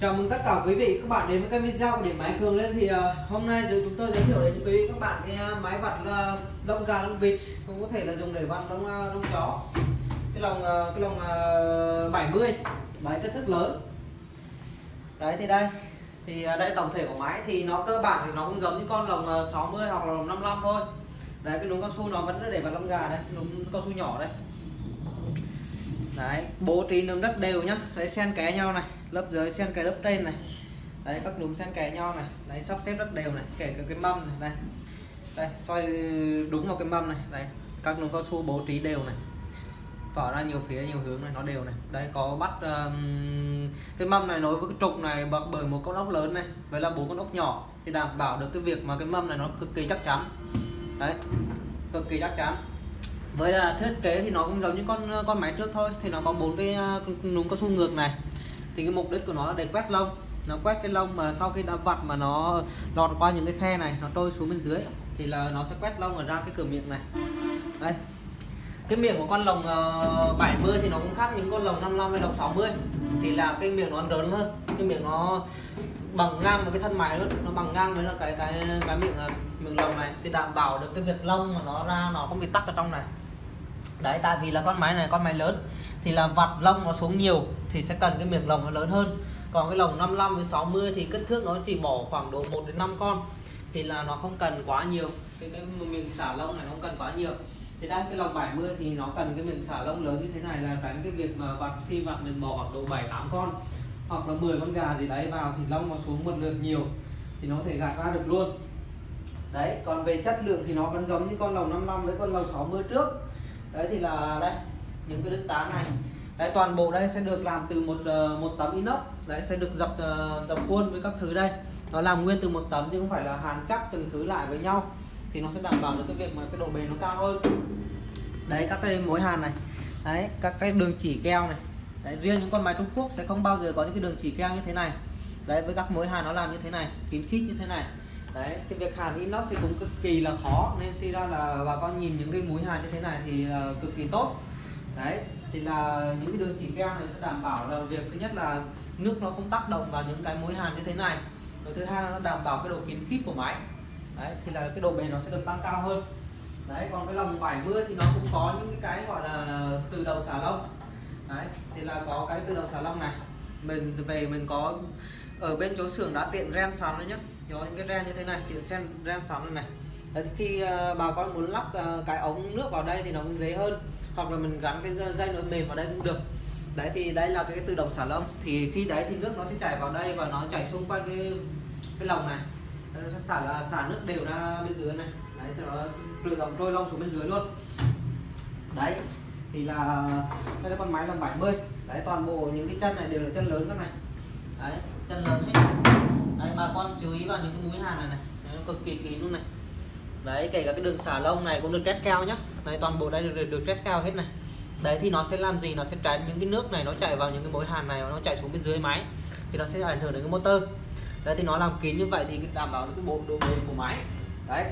Chào mừng tất cả quý vị các bạn đến với kênh video của điện máy Cường lên. Thì uh, hôm nay giờ chúng tôi giới thiệu đến quý vị các bạn cái ờ, máy vặt uh, lông gà lông vịt. Cũng có thể là dùng để vặt lông uh, lông chó. Cái lồng uh, cái lồng uh, 70 đấy kích thước lớn. Đấy thì đây. Thì uh, đây tổng thể của máy thì nó cơ bản thì nó cũng giống như con lồng uh, 60 hoặc là lồng 55 thôi. Đấy cái núm cao su nó vẫn để vặt lông gà đấy núm cao su nhỏ đây đấy bố trí nấm rất đều nhá. Đấy xen kẽ nhau này lớp dưới xen kẽ lớp trên này. Đấy các núm xen kẽ nhau này. Đấy sắp xếp rất đều này kể cả cái mâm này đây đây xoay đúng vào cái mâm này. Đấy các núm cao su bố trí đều này. Tỏ ra nhiều phía nhiều hướng này nó đều này. Đấy có bắt um, cái mâm này nối với cái trục này bật bởi một con ốc lớn này với là bốn con ốc nhỏ. Thì đảm bảo được cái việc mà cái mâm này nó cực kỳ chắc chắn. Đấy cực kỳ chắc chắn với là thiết kế thì nó cũng giống như con ờ, con máy trước thôi. Thì nó có bốn cái ờ, núm cao su ngược này. Thì cái mục đích của nó là để quét lông. Nó quét cái lông mà sau khi đã vặt mà nó lọt qua những cái khe này, nó trôi xuống bên dưới, thì là nó sẽ quét lông ở ra cái cửa miệng này. Đây. Cái miệng của con lồng ờ, 70 thì nó cũng khác những con lồng 55 hay lồng 60 thì là cái miệng nó lớn hơn. Cái miệng nó bằng ngang với cái thân máy luôn. Nó bằng ngang với là cái cái cái miệng miệng lồng này. Thì đảm bảo được cái việc lông mà nó ra, nó không bị tắc ở trong này đấy, tại vì là con máy này, con máy lớn, thì là vặt lông nó xuống nhiều thì sẽ cần cái miệng lồng nó lớn hơn. Còn cái lồng 55 với 60 thì kích thước nó chỉ bỏ khoảng độ 1 đến 5 con, thì là nó không cần quá nhiều. Cái cái miệng xả lông này nó không cần quá nhiều. Thì đang cái lồng 70 thì nó cần cái miệng xả lông lớn như thế này là tránh cái việc mà vặt khi vặt mình bỏ khoảng độ 7 8 con, hoặc là 10 con gà gì đấy vào thì lông nó xuống một lượt nhiều thì nó có thể gạt ra được luôn. Đấy, còn về chất lượng thì nó vẫn giống như con lồng 55 với con lồng 60 trước đấy thì là đây những cái đứt tán này. Đấy toàn bộ đây sẽ được làm từ một ờ, một tấm inox. Đấy sẽ được dập ờ, dập khuôn với các thứ đây. Nó làm nguyên từ một tấm chứ không phải là hàn chắc từng thứ lại với nhau. Thì nó sẽ đảm bảo được cái việc mà cái độ bền nó cao hơn. Đấy các cái mối hàn này. Đấy các cái đường chỉ keo này. Đấy, riêng những con máy Trung Quốc sẽ không bao giờ có những cái đường chỉ keo như thế này. Đấy với các mối hàn nó làm như thế này kín khít như thế này đấy cái việc hàn inox thì cũng cực kỳ là khó nên suy ra là bà con nhìn những cái mũi hàn như thế này thì uh, cực kỳ tốt. Đấy thì là những cái đường chỉ keo này sẽ đảm bảo là việc thứ nhất là nước nó không tác động vào những cái mối hàn như thế này. Rồi thứ hai là nó đảm bảo cái độ kín khít của máy. Đấy thì là cái độ bền nó sẽ được tăng cao hơn. Đấy còn cái lồng 70 thì nó cũng có những cái, gọi là từ đầu xả lông. Đấy thì là có cái từ đầu xả lông này. Mình về mình có ở bên chỗ xưởng đã tiện ren sẵn đấy nhá có những cái ren như thế này tiện sen ren sóng này đấy thì khi ờ, bà con muốn lắp ờ, cái ống nước vào đây thì nó cũng dễ hơn. Hoặc là mình gắn cái dây nối mềm vào đây cũng được. Đấy thì đây là cái, cái tự động xả lông. Thì khi đấy thì nước nó sẽ chảy vào đây và nó chảy xung quanh cái cái lồng này. Nó sẽ xả là xả nước đều ra bên dưới này. Đấy sau đó tự động trôi lông xuống bên dưới luôn. Đấy thì là đây là con máy lồng 70 đấy toàn bộ những cái chân này đều là chân lớn các này. Đấy chân lớn hết đấy bà con chú ý vào những cái mũi hàn này này. Đấy, cực kỳ kín luôn này. Đấy kể cả cái đường xả lông này cũng được test keo nhá. Đấy toàn bộ đây được, được test keo hết này. Đấy thì nó sẽ làm gì? Nó sẽ tránh những cái nước này nó chạy vào những cái mối hàn này nó chạy xuống bên dưới máy. Thì nó sẽ ảnh hưởng đến cái motor. Đấy thì nó làm kín như vậy thì đảm bảo được cái bộ độ bền của máy. Đấy.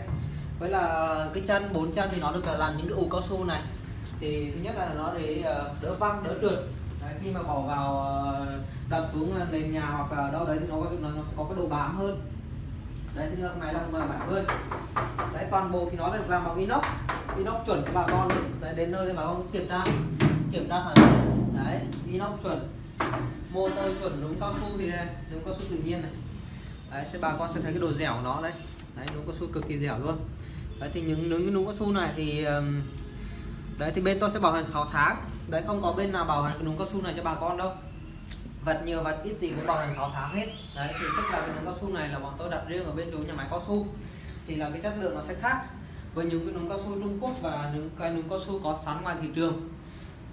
Với là cái chân bốn chân thì nó được làm những cái ủ cao su này. Thì thứ nhất là nó để ờ, đỡ văng đỡ trượt đấy, khi mà bỏ vào ờ, đặt xuống ờ, nền nhà hoặc là đâu đấy thì nó có nó, nó sẽ có cái độ bám hơn. Đấy thì là máy lồng 70 đấy toàn bộ thì nó được làm bằng inox. Inox chuẩn cho bà con đấy đến nơi thì bà con kiểm tra. Kiểm tra thoải mái đấy inox chuẩn. Motor chuẩn đúng cao su thì đây đúng cao su tự nhiên này. Đấy thì bà con sẽ thấy cái độ dẻo của nó đấy. Đấy đúng cao su cực kỳ dẻo luôn. Đấy thì những những cái cao su này thì đấy thì bên tôi sẽ bảo hành 6 tháng đấy, không có bên nào bảo hành cái núm cao su này cho bà con đâu. Vật nhiều, vật ít gì cũng bảo hành 6 tháng hết. Đấy, thì tức là cái núm cao su này là bọn tôi đặt riêng ở bên chỗ nhà máy cao su. Thì là cái chất lượng nó sẽ khác với những cái núm cao su Trung Quốc và những cái núm cao su có sẵn ngoài thị trường.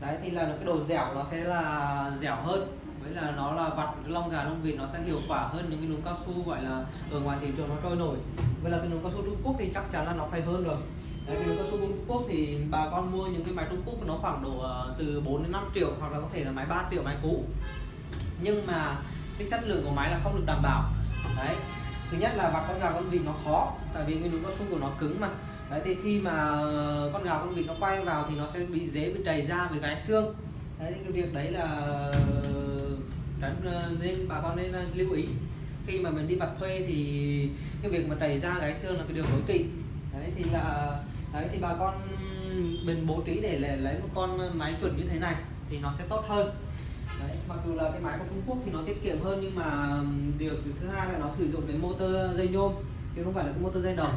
Đấy, thì là cái độ dẻo nó sẽ là dẻo hơn. Với là nó là vặt lông gà lông vịt nó sẽ hiệu quả hơn những cái núm cao su, gọi là, ở ngoài thị trường nó trôi nổi. Với là cái núm cao su Trung Quốc thì chắc chắn là nó phải hơn rồi. Đấy, cái núm cao su Trung Quốc thì bà con mua những cái máy Trung Quốc nó khoảng độ ờ, từ 4 đến 5 triệu hoặc là có thể là máy 3 triệu máy cũ. Nhưng mà cái chất lượng của máy là không được đảm bảo. Đấy thứ nhất là vặt con gà con vịt nó khó tại vì cái núm cao su của nó cứng mà. Đấy thì khi mà ờ, con gà con vịt nó quay vào thì nó sẽ bị dễ bị trầy ra với cái xương. Đấy thì cái việc đấy là ờ, tránh nên bà con nên lưu ý. Khi mà mình đi vặt thuê thì cái việc mà trầy da gãy xương là cái điều tối kỵ. Đấy thì là đấy thì bà con mình bố trí để lấy, một con máy chuẩn như thế này thì nó sẽ tốt hơn. Đấy, mặc dù là cái máy của Trung Quốc thì nó tiết kiệm hơn nhưng mà điều thứ hai là nó sử dụng cái motor dây nhôm chứ không phải là cái motor dây đồng.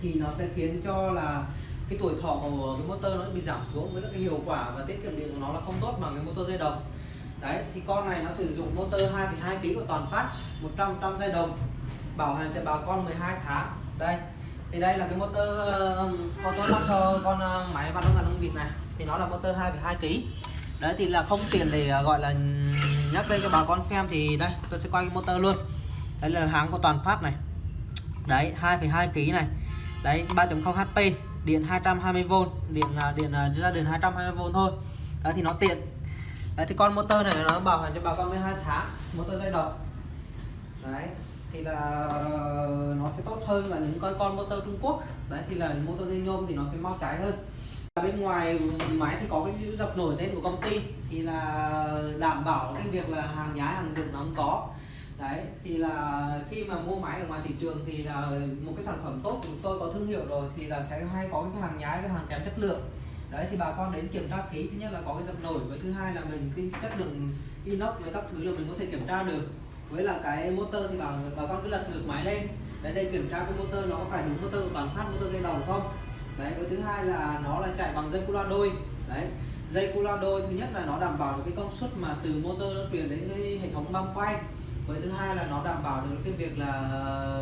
Thì nó sẽ khiến cho là cái tuổi thọ của cái motor nó bị giảm xuống với cái hiệu quả và tiết kiệm điện của nó là không tốt bằng cái motor dây đồng. Đấy thì con này nó sử dụng motor 2,2 kg của toàn phát 100 trăm dây đồng bảo hành cho bà con 12 tháng. Đây thì đây là cái motor um, motor lắp cho con um, máy vặt đông nông vịt này. Thì nó là motor 2,2 kg đấy thì là không tiền để uh, gọi là nhắc lên cho bà con xem. Thì đây tôi sẽ quay cái motor luôn. Đây là hãng của toàn phát này. Đấy 2,2 kg này. Đấy 3.0 HP điện 220V điện là điện uh, ra đường 220V thôi. Đấy thì nó tiện. Đấy thì con motor này nó bảo hành cho bà con 12 tháng motor dây đồng đấy thì là ờ, nó sẽ tốt hơn là những coi con motor Trung Quốc. Đấy, thì là motor dây nhôm thì nó sẽ mau cháy hơn. Bên ngoài máy thì có cái chữ dập nổi tên của công ty, thì là đảm bảo cái việc là hàng nhái, hàng dựng nó không có. Đấy, thì là khi mà mua máy ở ngoài thị trường thì là một cái sản phẩm tốt của chúng tôi có thương hiệu rồi thì là sẽ hay có cái hàng nhái với hàng kém chất lượng. Đấy, thì bà con đến kiểm tra kỹ, thứ nhất là có cái dập nổi và thứ hai là mình cái chất lượng inox với các thứ là mình có thể kiểm tra được với là cái motor thì bảo bà con cứ lật ngược máy lên. Đấy đây kiểm tra cái motor nó có phải đúng motor toàn phát motor dây đồng không? Đấy với thứ hai là nó là chạy bằng dây cu loa đôi. Đấy dây cu loa đôi thứ nhất là nó đảm bảo được cái công suất mà từ motor nó truyền đến cái hệ thống băng quay. Với thứ hai là nó đảm bảo được cái việc là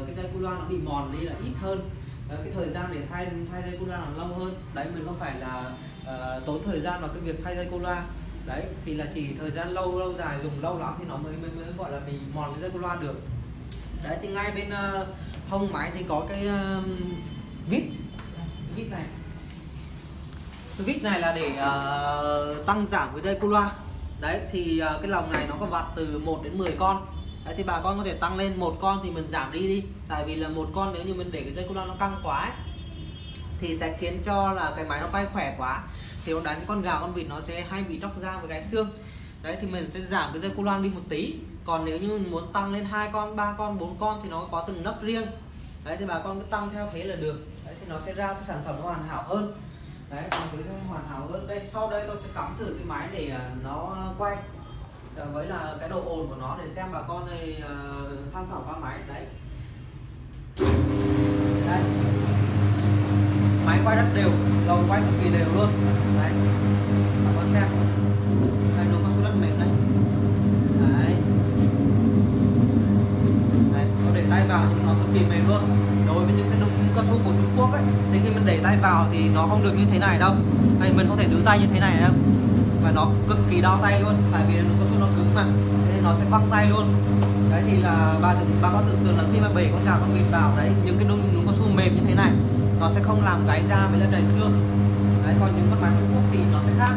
cái dây cu loa nó bị mòn đi là ít hơn. Ờ, cái thời gian để thay thay dây cu loa nó lâu hơn. Đấy mình không phải là uh, tốn thời gian vào cái việc thay dây cu loa đấy thì là chỉ thời gian lâu lâu dài dùng lâu lắm thì nó mới mới, mới gọi là bị mòn cái dây cu loa được. Đấy thì ngay bên uh, hông máy thì có cái uh, vít. Vít này. Cái vít này là để uh, tăng giảm cái dây cu loa. Đấy thì uh, cái lồng này nó có vặt từ 1 đến 10 con. Đấy thì bà con có thể tăng lên một con thì mình giảm đi đi. Tại vì là một con nếu như mình để cái dây cu loa nó căng quá ấy, thì sẽ khiến cho là cái máy nó quay khỏe quá. Thì nó đánh con gà con vịt nó sẽ hay bị tróc da với cái xương. Đấy thì mình sẽ giảm cái dây cu loan đi một tí. Còn nếu như mình muốn tăng lên hai con ba con bốn con thì nó có từng nấc riêng. Đấy thì bà con cứ tăng theo thế là được. Đấy thì nó sẽ ra cái sản phẩm nó hoàn hảo hơn. Đấy còn cứ hoàn hảo hơn. Đây sau đây tôi sẽ cắm thử cái máy để à, nó quay. Ờ, với là cái độ ồn của nó để xem bà con này uh, tham khảo qua máy. Đấy. Đây máy quay rất đều đầu quay cực kỳ đều luôn. Đấy. Bà con xem. Đây, nó có số rất mềm đấy đấy. Đấy có để tay vào nhưng nó cực kỳ mềm luôn. Đối với những cái đồng cao su của Trung Quốc ấy, thì khi mình để tay vào thì nó không được như thế này đâu. Đây, mình không thể giữ tay như thế này đâu. Và nó cực kỳ đau tay luôn, tại vì nó cao su nó cứng mà. Nên nó sẽ băng tay luôn. Đấy, thì là bà tưởng bà có tưởng tượng là khi mà bể con gà con vịt vào, đấy, những cái nung cao su mềm như thế này nó sẽ không làm gáy da với là đầy xương. Đấy còn những con máy Trung Quốc thì nó sẽ khác.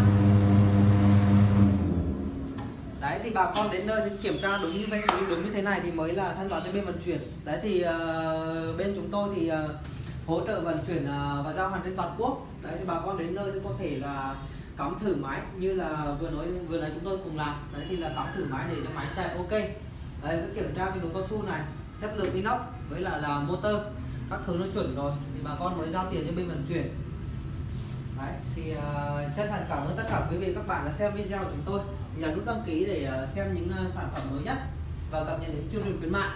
Đấy thì bà con đến nơi thì kiểm tra đúng như vậy đúng, đúng như thế này thì mới là thanh toán cho bên vận chuyển. Đấy thì uh, bên chúng tôi thì uh, hỗ trợ vận chuyển uh, và giao hàng trên toàn quốc. Đấy thì bà con đến nơi thì có thể là cắm thử máy như là vừa nói vừa nãy chúng tôi cùng làm. Đấy thì là cắm thử máy để cho máy chạy ok. Đấy với kiểm tra cái đồ cao su này chất lượng inox với là là motor các thứ nó chuẩn rồi thì bà con mới giao tiền cho bên vận chuyển. Đấy thì uh, chân thành cảm ơn tất cả quý vị các bạn đã xem video của chúng tôi. Nhấn nút đăng ký để uh, xem những uh, sản phẩm mới nhất và cập nhật đến chương trình khuyến mại.